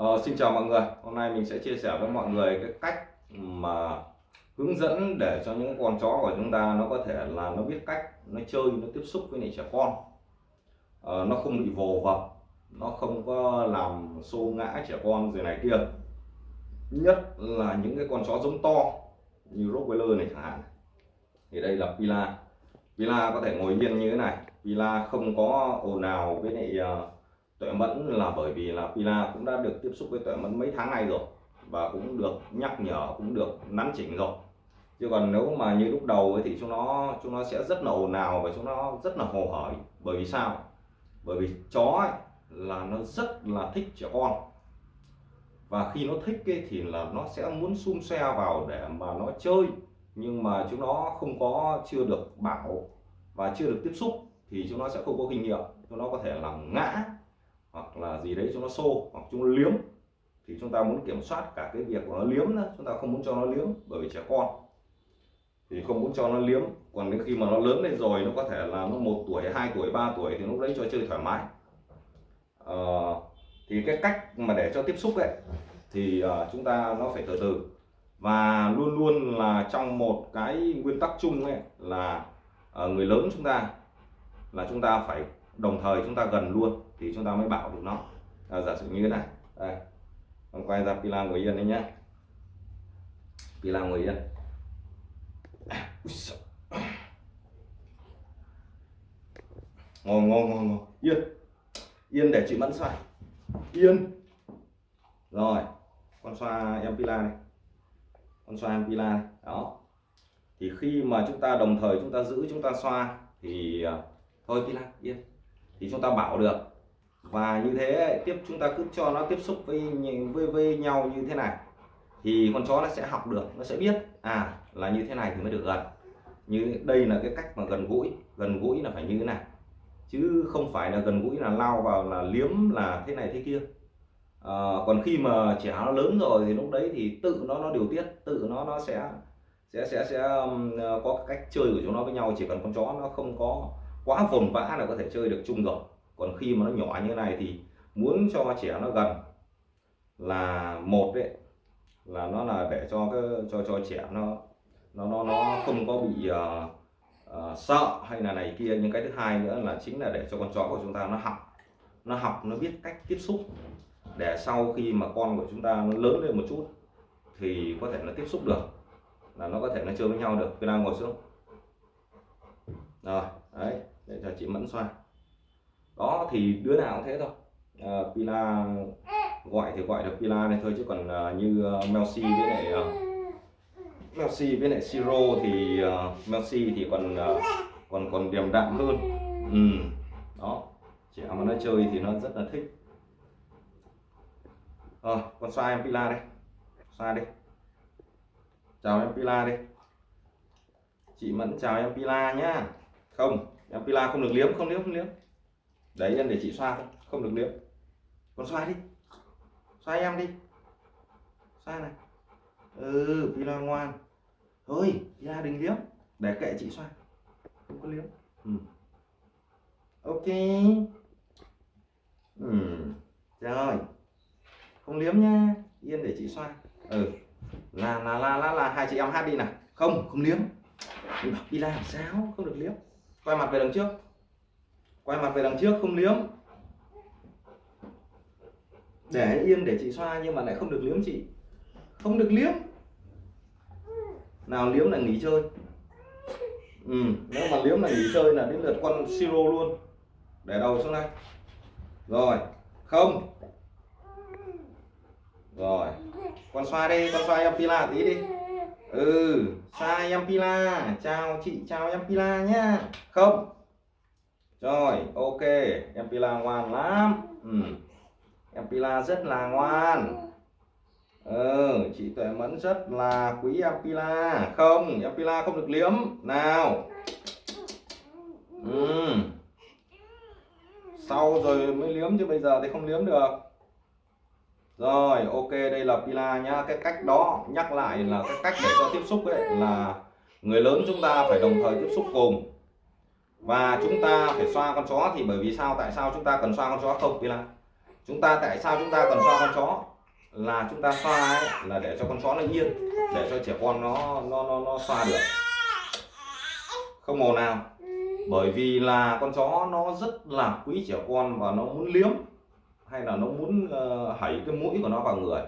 Ờ, xin chào mọi người. Hôm nay mình sẽ chia sẻ với mọi người cái cách mà hướng dẫn để cho những con chó của chúng ta nó có thể là nó biết cách nó chơi nó tiếp xúc với lại trẻ con. Ờ, nó không bị vồ vập nó không có làm xô ngã trẻ con gì này kia. Nhất là những cái con chó giống to như Rottweiler này chẳng hạn. Thì đây là Pila. Pila có thể ngồi yên như thế này. Pila không có ồn ào với lại uh, tuệ mẫn là bởi vì là Pila cũng đã được tiếp xúc với tuệ mẫn mấy tháng nay rồi và cũng được nhắc nhở cũng được nắn chỉnh rồi. Chứ còn nếu mà như lúc đầu ấy thì chúng nó chúng nó sẽ rất là ồn ào và chúng nó rất là hồ hởi. Bởi vì sao? Bởi vì chó ấy, là nó rất là thích trẻ con. Và khi nó thích ấy, thì là nó sẽ muốn xung xe vào để mà nó chơi. Nhưng mà chúng nó không có chưa được bảo và chưa được tiếp xúc thì chúng nó sẽ không có kinh nghiệm. Chúng nó có thể làm ngã hoặc là gì đấy cho nó xô hoặc chúng nó liếm thì chúng ta muốn kiểm soát cả cái việc của nó liếm nữa chúng ta không muốn cho nó liếm bởi vì trẻ con. Thì không muốn cho nó liếm còn đến khi mà nó lớn lên rồi nó có thể là nó một tuổi hai tuổi ba tuổi thì lúc đấy cho chơi thoải mái. À, thì cái cách mà để cho tiếp xúc ấy thì uh, chúng ta nó phải từ từ. Và luôn luôn là trong một cái nguyên tắc chung ấy là uh, người lớn chúng ta là chúng ta phải đồng thời chúng ta gần luôn thì chúng ta mới bảo được nó. À, giả sử như thế này. Đây. Con quay ra pila ngồi yên đấy nhé pila ngồi yên. Ngồi ngồi ngồi ngồi yên. Yên để chị mẫn xoay. Yên. Rồi. Con xoa em pila này. Con xoa em pila này. Đó. Thì khi mà chúng ta đồng thời chúng ta giữ chúng ta xoa thì à, thôi pila yên thì chúng ta bảo được. Và như thế tiếp chúng ta cứ cho nó tiếp xúc với với, với nhau như thế này thì con chó nó sẽ học được nó sẽ biết à là như thế này thì mới được gần. Như đây là cái cách mà gần gũi gần gũi là phải như thế này. Chứ không phải là gần gũi là lao vào là liếm là thế này thế kia. À, còn khi mà trẻ nó lớn rồi thì lúc đấy thì tự nó nó điều tiết tự nó nó sẽ sẽ sẽ sẽ có cách chơi của chúng nó với nhau. Chỉ cần con chó nó không có quá vồn vã là có thể chơi được chung rồi. Còn khi mà nó nhỏ như này thì muốn cho trẻ nó gần là một đấy. Là nó là để cho cái cho cho trẻ nó nó nó nó không có bị uh, uh, sợ hay là này kia. Nhưng cái thứ hai nữa là chính là để cho con chó của chúng ta nó học. Nó học nó biết cách tiếp xúc để sau khi mà con của chúng ta nó lớn lên một chút thì có thể nó tiếp xúc được. Là nó có thể nó chơi với nhau được. Pila ngồi xuống. Rồi đấy chị mẫn xoa đó thì đứa nào cũng thế thôi. À, Pila gọi thì gọi được Pila này thôi chứ còn à, như à, uh, Melsi với lại à, uh, Melsi với lại Siro thì à, uh, Melsi thì còn uh, còn còn điềm đạm hơn. Ừ. đó trẻ mà nó chơi thì nó rất là thích. Rồi con xoa em Pila đây. Xoa đi. Chào em Pila đi. Chị Mẫn chào em Pila nhá. Không em Pila không được liếm không liếm không liếm. Đấy em để chị xoa thôi không được liếm. Con xoa đi. Xoa em đi. Xoa này. Ừ Pila ngoan. Thôi ra đừng liếm. Để kệ chị xoa. Không có liếm. Ừ. ok. Ừ. rồi. Không liếm nha yên để chị xoa. Ừ. Là là là là, là hai chị em hát đi nào. Không không liếm. Đi bảo làm sao? Không được liếm quay mặt về đằng trước. Quay mặt về đằng trước không liếm. Để yên để chị xoa nhưng mà lại không được liếm chị. Không được liếm. Nào liếm là nghỉ chơi. Ừ, nếu mà liếm là nghỉ chơi là đến lượt con siro luôn. Để đầu xuống đây. Rồi không. Rồi con xoa đi con xoa em pila tí đi ừ. Sai em pila chào chị, chào em pila nhá. Không. Rồi, ok. Em pila ngoan lắm. Ừ. em pila rất là ngoan. Ừ chị tuệ mẫn rất là quý em pila không em pila không được liếm. Nào. Ừ. sau rồi mới liếm chứ bây giờ thì không liếm được rồi ok đây là pila nhá. Cái cách đó nhắc lại là cái cách để cho tiếp xúc ấy là người lớn chúng ta phải đồng thời tiếp xúc cùng và chúng ta phải xoa con chó thì bởi vì sao tại sao chúng ta cần xoa con chó không pila? Chúng ta tại sao chúng ta cần xoa con chó? Là chúng ta xoa ấy, là để cho con chó nó yên để cho trẻ con nó nó nó, nó xoa được. Không màu nào bởi vì là con chó nó rất là quý trẻ con và nó muốn liếm hay là nó muốn ờ, uh, hảy cái mũi của nó vào người.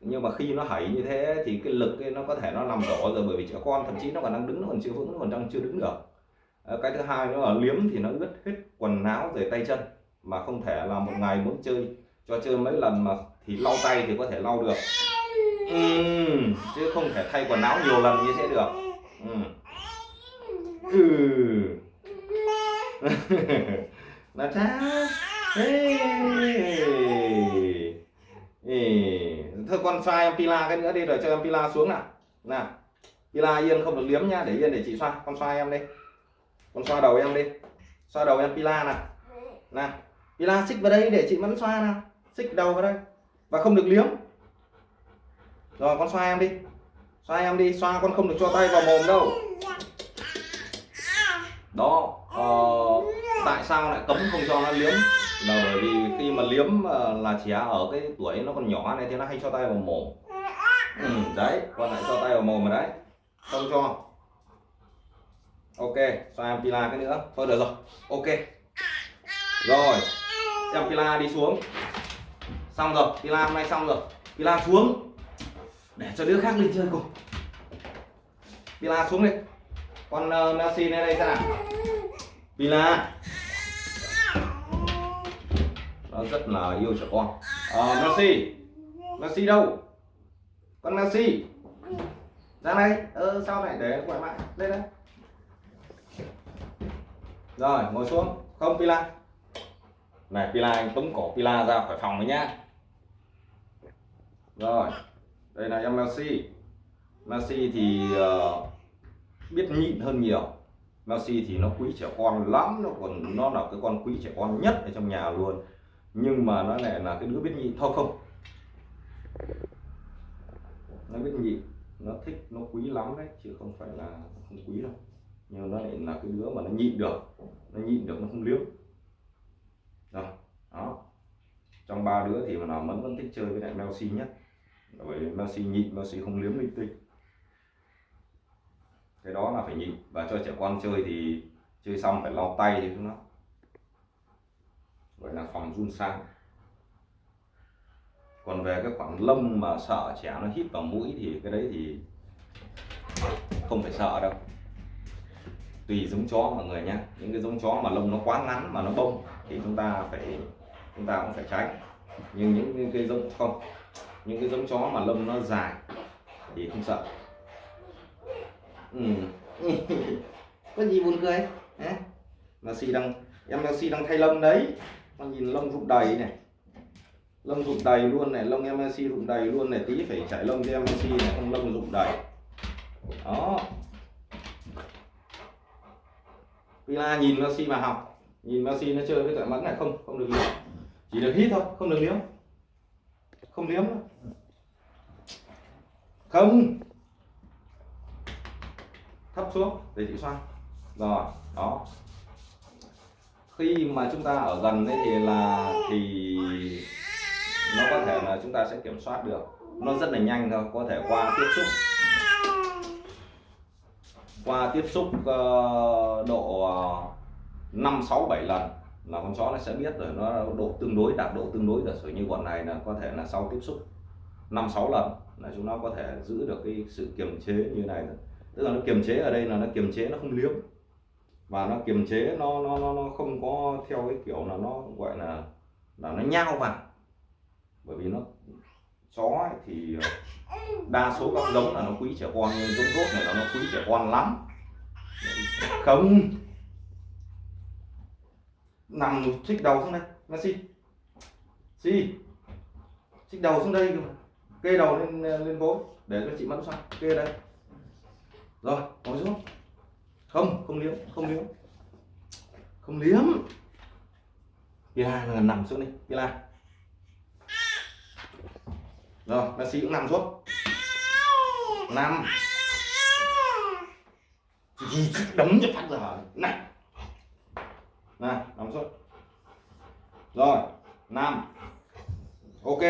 Nhưng mà khi nó hảy như thế thì cái lực ấy nó có thể nó nằm đổ rồi bởi vì trẻ con thậm chí nó còn đang đứng nó còn chưa vững nó còn đang chưa đứng được. Ờ, cái thứ hai nữa là liếm thì nó ướt hết quần áo rồi tay chân mà không thể là một ngày muốn chơi cho chơi mấy lần mà thì lau tay thì có thể lau được. Ừ, chứ không thể thay quần áo nhiều lần như thế được. Ừ. ừ. là cha thôi con xoay em pila cái nữa đi rồi cho em pila xuống nào. Nào pila yên không được liếm nha để yên để chị xoa con xoa em đi. Con xoa đầu em đi. Xoa đầu em pila nào. Nào pila xích vào đây để chị vẫn xoa nào. Xích đầu vào đây. Và không được liếm. Rồi con xoa em đi. Xoa em đi xoa con không được cho tay vào mồm đâu. Đó uh, tại sao lại cấm không cho nó liếm? Là bởi vì khi mà liếm ờ, là trẻ à, ở cái tuổi nó còn nhỏ này thì nó hay cho tay vào mồm ừ, đấy con lại cho tay vào mồm rồi đấy. Không cho. Ok cho em pila cái nữa. Thôi được rồi. Ok. Rồi em pila đi xuống. Xong rồi pila hôm nay xong rồi. Pila xuống. Để cho đứa khác đi chơi cùng. Pila xuống đi. Con uh, Messi lên đây xem nào pila nó rất là yêu trẻ con. À, Messi. Messi đâu? Con Messi. Ra đây. Ờ, sao lại để gọi mãi đây đây. Rồi ngồi xuống. Không pila này pila anh tống cổ pila ra khỏi phòng đấy nhá. Rồi đây là em Messi. Messi thì uh, biết nhịn hơn nhiều. Messi thì nó quý trẻ con lắm, nó còn, nó là cái con quý trẻ con nhất ở trong nhà luôn. Nhưng mà nó lại là cái đứa biết nhịn thôi không. Nó biết nhịn nó thích, nó quý lắm đấy, chứ không phải là không quý đâu. Nhưng nó lại là cái đứa mà nó nhịn được, nó nhịn được, nó không liếm rồi, đó. Trong ba đứa thì mà nào vẫn vẫn thích chơi với lại Messi nhất. Bởi vì Messi nhịn, Messi không liếm linh tinh cái đó là phải nhịn. Và cho trẻ con chơi thì chơi xong phải lau tay thì nó. Gọi là phòng run sang. Còn về cái khoảng lông mà sợ trẻ nó hít vào mũi thì cái đấy thì không phải sợ đâu. Tùy giống chó mọi người nhé những cái giống chó mà lông nó quá ngắn mà nó bông thì chúng ta phải, chúng ta cũng phải tránh. Nhưng những cái giống, không. Những cái giống chó mà lông nó dài thì không sợ ừ. có gì buồn cười? Hả? si đang em Messi đang thay lông đấy. Con nhìn lông rụng đầy này. Lông rụng đầy luôn này, lông em Messi rụng đầy luôn này. Tí phải chạy lông cho em Messi này, không lông rụng đầy. Đó. Pila nhìn Messi mà học. Nhìn Messi nó chơi với cả mẫn này, không không được liếm. Chỉ được hít thôi, không được liếm. Không liếm. Không thấp xuống để chị xoay. Rồi đó. Khi mà chúng ta ở gần đấy thì là thì nó có thể là chúng ta sẽ kiểm soát được. Nó rất là nhanh thôi có thể qua tiếp xúc. Qua tiếp xúc uh, độ ờ, năm sáu bảy lần là con chó nó sẽ biết rồi nó độ tương đối đạt độ tương đối. Giả rồi như bọn này là có thể là sau tiếp xúc năm sáu lần là chúng nó có thể giữ được cái sự kiềm chế như này tức là nó kiềm chế ở đây là nó kiềm chế nó không liếm. Và nó kiềm chế nó nó nó, nó không có theo cái kiểu là nó gọi là là nó nhao vào. Bởi vì nó chó ấy thì ờ, đa số các giống là nó quý trẻ con nhưng giống tốt này là nó quý trẻ con lắm. Không. Nằm xích đầu xuống đây. Messi si xích đầu xuống đây kê đầu lên lên gối để cho chị mẫn xoay kê đây rồi nói xuống. Không không liếm không liếm. Không liếm. Pila là nằm xuống đi Pila rồi, bác sĩ cũng nằm xuống. Nằm. Đấm cho phát giờ này. Này nằm xuống. Rồi, nằm. Ok.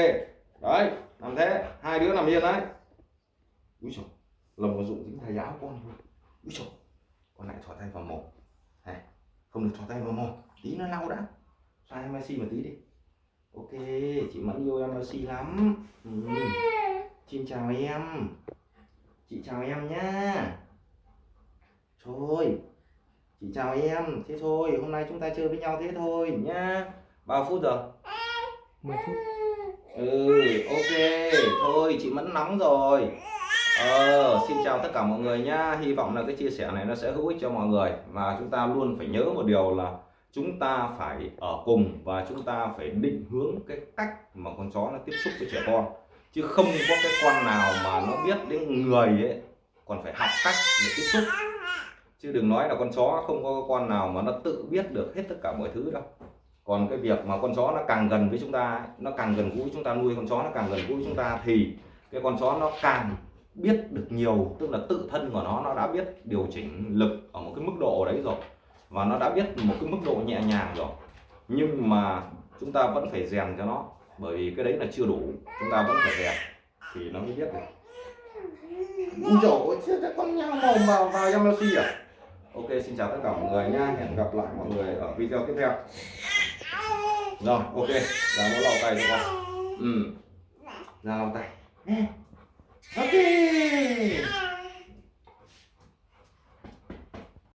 Đấy làm thế. Hai đứa nằm yên đấy. Úi trời lồng dụng dính thay áo con úi trời con lại thò tay vào mồm. Này không được thò tay vào mồm tí nó lau đã. Xoa em Messi một tí đi. Ok chị mẫn yêu em Messi lắm. Ừ. xin chào em. Chị chào em nhá. Thôi chị chào em. Thế thôi hôm nay chúng ta chơi với nhau thế thôi nhá. Bao phút rồi? 10 phút. Ừ ok. Thôi chị mẫn nóng rồi ờ xin chào tất cả mọi người nhá. Hy vọng là cái chia sẻ này nó sẽ hữu ích cho mọi người. Và chúng ta luôn phải nhớ một điều là chúng ta phải ở cùng và chúng ta phải định hướng cái cách mà con chó nó tiếp xúc với trẻ con. Chứ không có cái con nào mà nó biết đến người ấy, còn phải học cách để tiếp xúc. Chứ đừng nói là con chó không có con nào mà nó tự biết được hết tất cả mọi thứ đâu. Còn cái việc mà con chó nó càng gần với chúng ta nó càng gần gũi chúng ta nuôi, con chó nó càng gần gũi chúng ta, thì cái con chó nó càng biết được nhiều tức là tự thân của nó nó đã biết điều chỉnh lực ở một cái mức độ đấy rồi và nó đã biết một cái mức độ nhẹ nhàng rồi. Nhưng mà chúng ta vẫn phải rèn cho nó bởi vì cái đấy là chưa đủ chúng ta vẫn phải rèn thì nó mới biết được. Chết cái con nhau mồm vào vào Yamashi à? Ok xin chào tất cả mọi người nha hẹn gặp lại mọi người ở video tiếp theo. Rồi ok là nó lau tay cho con. Ừ. Ra lau tay ok